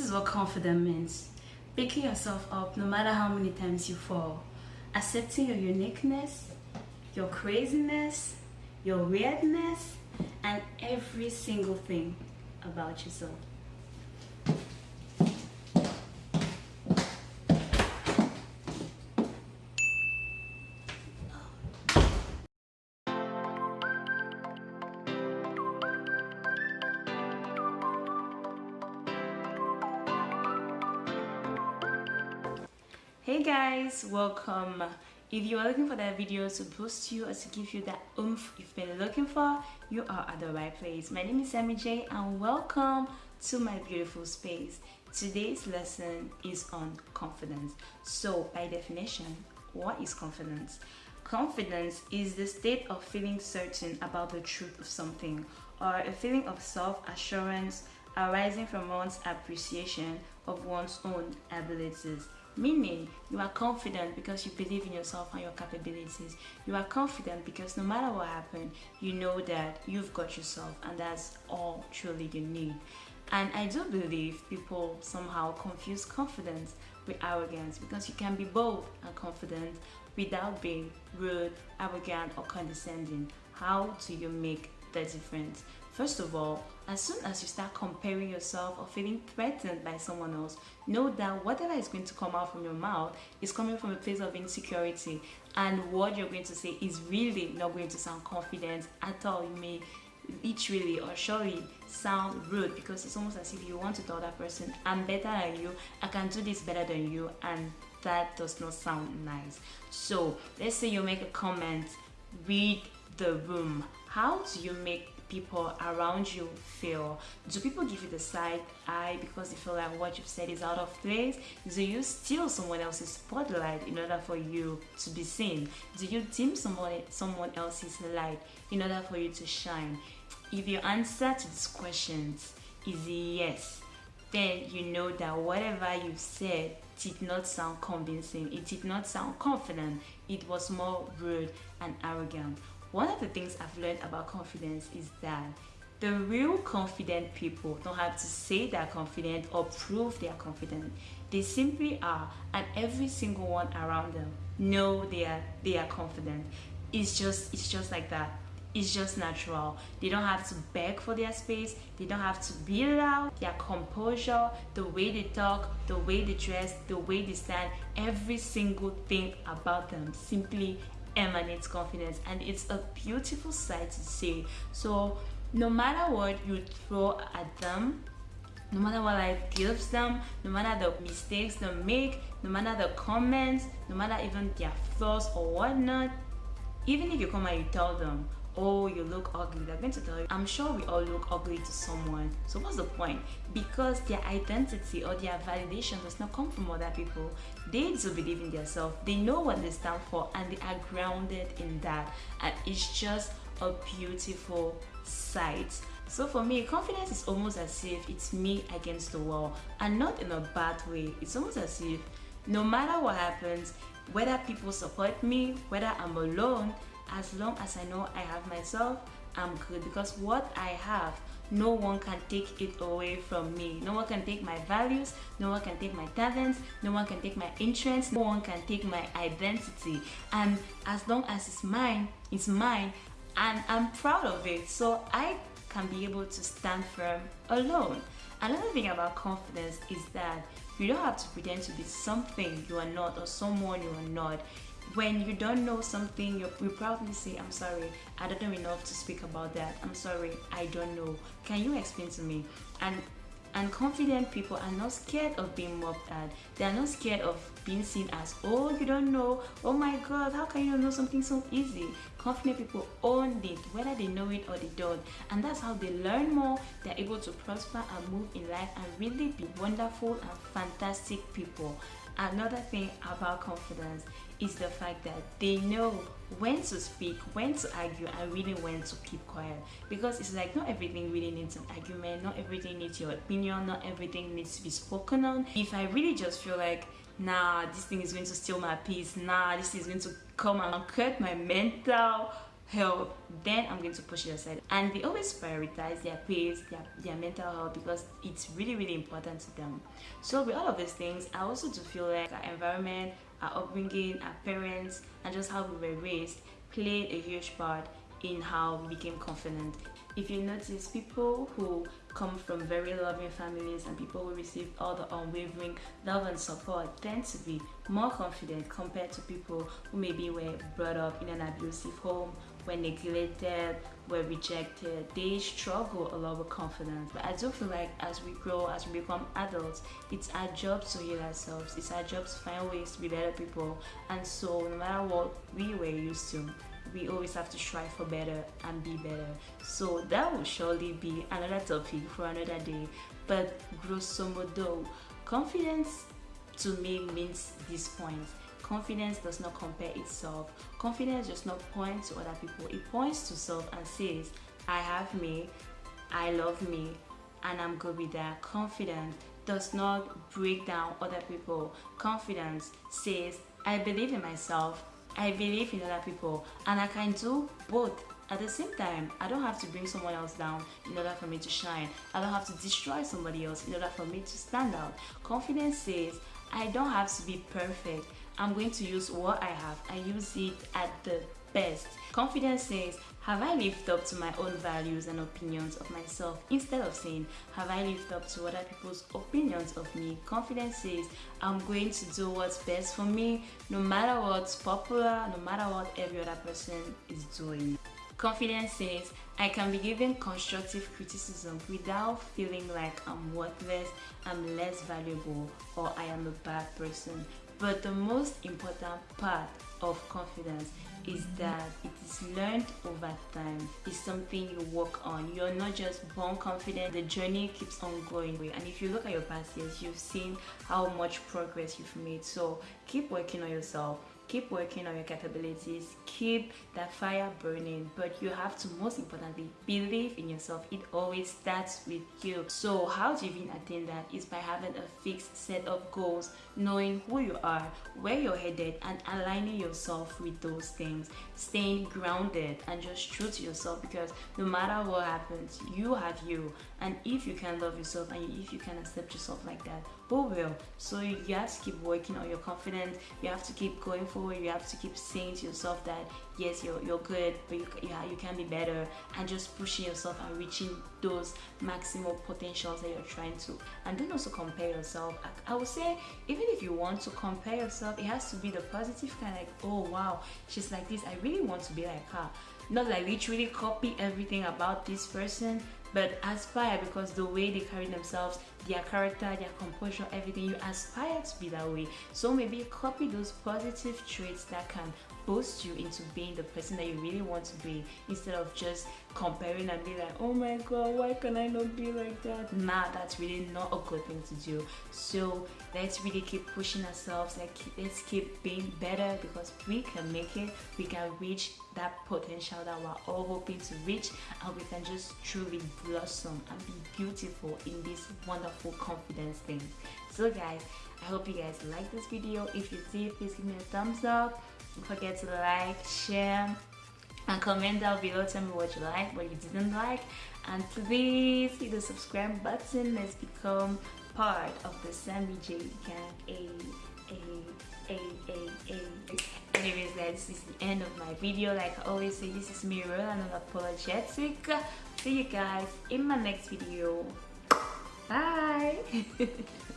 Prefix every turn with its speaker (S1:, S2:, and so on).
S1: is what confidence means. Picking yourself up no matter how many times you fall. Accepting your uniqueness, your craziness, your weirdness, and every single thing about yourself. Hey guys welcome. If you are looking for that video to boost you or to give you that oomph you've been looking for you are at the right place. My name is Sammy J and welcome to my beautiful space. Today's lesson is on confidence. So by definition what is confidence? Confidence is the state of feeling certain about the truth of something or a feeling of self-assurance arising from one's appreciation of one's own abilities Meaning, you are confident because you believe in yourself and your capabilities. You are confident because no matter what happens, you know that you've got yourself and that's all truly you need. And I do believe people somehow confuse confidence with arrogance because you can be bold and confident without being rude, arrogant, or condescending. How do you make the difference? First of all, as soon as you start comparing yourself or feeling threatened by someone else, know that whatever is going to come out from your mouth is coming from a place of insecurity and what you're going to say is really not going to sound confident at all. You may literally or surely sound rude because it's almost as if you want to tell that person, I'm better than you, I can do this better than you and that does not sound nice. So let's say you make a comment, read the room. How do you make people around you feel? Do people give you the side eye because they feel like what you've said is out of place? Do you steal someone else's spotlight in order for you to be seen? Do you dim someone, someone else's light in order for you to shine? If your answer to these questions is yes, then you know that whatever you've said did not sound convincing, it did not sound confident, it was more rude and arrogant. One of the things I've learned about confidence is that the real confident people don't have to say they're confident or prove they're confident. They simply are and every single one around them know they are they are confident. It's just it's just like that. It's just natural. They don't have to beg for their space. They don't have to be loud. Their composure, the way they talk, the way they dress, the way they stand, every single thing about them simply emanates confidence and it's a beautiful sight to see. So no matter what you throw at them no matter what life gives them no matter the mistakes they make no matter the comments no matter even their flaws or whatnot even if you come and you tell them oh you look ugly. They're going to tell you i'm sure we all look ugly to someone. So what's the point? Because their identity or their validation does not come from other people. They do believe in themselves. They know what they stand for and they are grounded in that. And it's just a beautiful sight. So for me confidence is almost as if it's me against the wall and not in a bad way. It's almost as if no matter what happens whether people support me whether i'm alone as long as I know I have myself, I'm good because what I have, no one can take it away from me. No one can take my values, no one can take my talents, no one can take my interests, no one can take my identity. And as long as it's mine, it's mine and I'm proud of it. So I can be able to stand firm alone. Another thing about confidence is that you don't have to pretend to be something you are not or someone you are not when you don't know something you probably say i'm sorry i don't know enough to speak about that. I'm sorry i don't know. Can you explain to me? And and confident people are not scared of being mocked at. They are not scared of being seen as oh you don't know. Oh my god how can you know something so easy? Confident people own it whether they know it or they don't. And that's how they learn more. They're able to prosper and move in life and really be wonderful and fantastic people. Another thing about confidence is the fact that they know when to speak, when to argue, and really when to keep quiet. Because it's like not everything really needs an argument, not everything needs your opinion, not everything needs to be spoken on. If I really just feel like, nah, this thing is going to steal my peace, nah, this is going to come and cut my mental help then i'm going to push it aside. And they always prioritize their pace their, their mental health because it's really really important to them. So with all of these things i also do feel like our environment our upbringing our parents and just how we were raised played a huge part in how we became confident. If you notice people who come from very loving families and people who receive all the unwavering love and support tend to be more confident compared to people who maybe were brought up in an abusive home were neglected, were rejected, they struggle a lot with confidence. But I do feel like as we grow, as we become adults, it's our job to heal ourselves. It's our job to find ways to be better people. And so no matter what we were used to, we always have to strive for better and be better. So that will surely be another topic for another day. But grosso modo, confidence to me means these points confidence does not compare itself. Confidence does not point to other people. It points to self and says i have me i love me and i'm good with that. Confidence does not break down other people. Confidence says i believe in myself i believe in other people and i can do both at the same time. I don't have to bring someone else down in order for me to shine. I don't have to destroy somebody else in order for me to stand out. Confidence says i don't have to be perfect I'm going to use what I have and use it at the best. Confidence says, have I lived up to my own values and opinions of myself instead of saying, have I lived up to other people's opinions of me? Confidence says, I'm going to do what's best for me no matter what's popular, no matter what every other person is doing. Confidence says, I can be given constructive criticism without feeling like I'm worthless, I'm less valuable, or I am a bad person. But the most important part of confidence is that it is learned over time. It's something you work on. You're not just born confident, the journey keeps on going. And if you look at your past years, you've seen how much progress you've made. So keep working on yourself keep working on your capabilities keep that fire burning but you have to most importantly believe in yourself. It always starts with you. So how do you even attain that? Is by having a fixed set of goals knowing who you are where you're headed and aligning yourself with those things. Staying grounded and just true to yourself because no matter what happens you have you and if you can love yourself and if you can accept yourself like that oh who will so you have to keep working on your confidence. You have to keep going forward. You have to keep saying to yourself that yes you're, you're good but you, yeah, you can be better. And just pushing yourself and reaching those maximal potentials that you're trying to. And don't also compare yourself. I, I would say even if you want to compare yourself it has to be the positive kind like oh wow she's like this. I really want to be like her not like literally copy everything about this person but aspire because the way they carry themselves their character their composure everything you aspire to be that way. So maybe copy those positive traits that can boost you into being the person that you really want to be instead of just comparing and be like oh my god why can i not be like that? Nah that's really not a good thing to do. So let's really keep pushing ourselves. Let's keep being better because we can make it. We can reach that potential that we're all hoping to reach and we can just truly blossom and be beautiful in this wonderful confidence thing. So guys i hope you guys like this video. If you did please give me a thumbs up don't forget to like share and comment down below tell me what you like what you didn't like. And please hit the subscribe button. Let's become part of the Sammy J gang. A a a a a. Anyways guys this is the end of my video. Like I always say this is me real and unapologetic see you guys in my next video. Bye